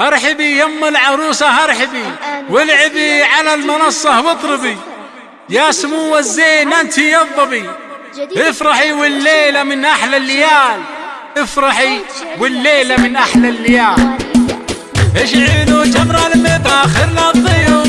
أرحبي يم العروسة أرحبي. والعبي على المنصة واطربي. يا سمو الزين أنت يضبي افرحي والليلة من أحلى الليال. افرحي والليلة من أحلى الليال. اشعلوا جمر المطاخر للضيوف.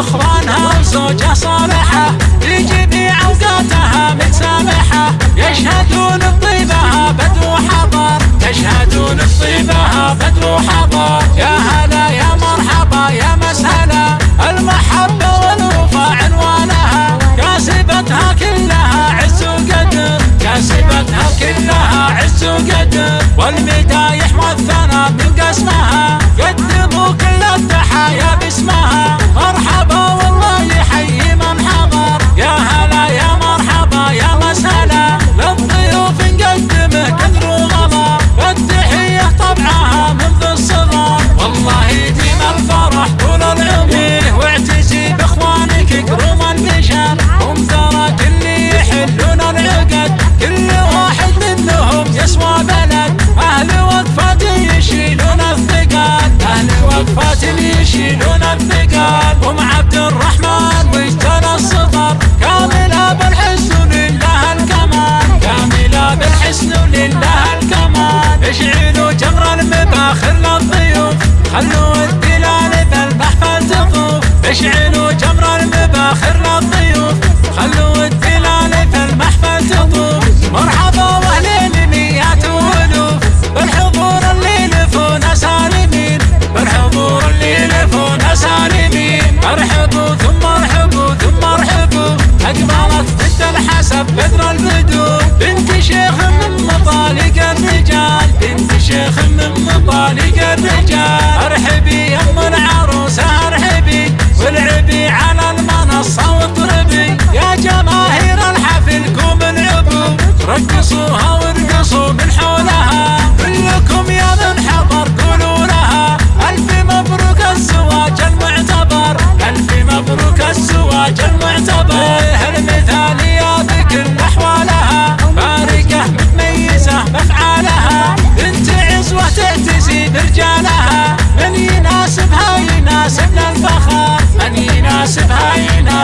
ذخرانها وزوجها صالحة لجميع أوقاتها متسامحة. يشهدون بطيبها بدو حضر يشهدون بطيبها بدو حضر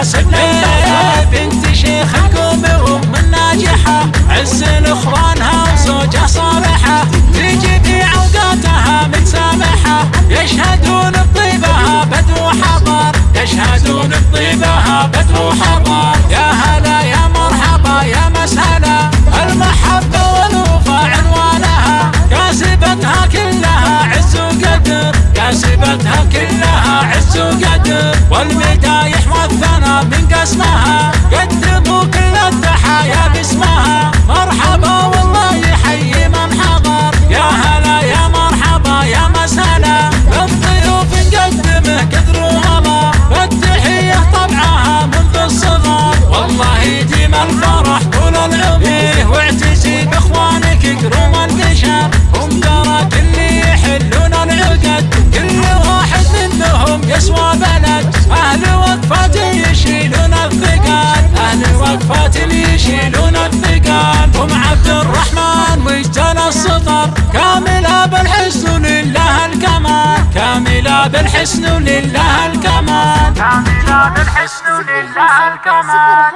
神秘的北极 It's not. للحسن ولله الكمال. ولله الكمال.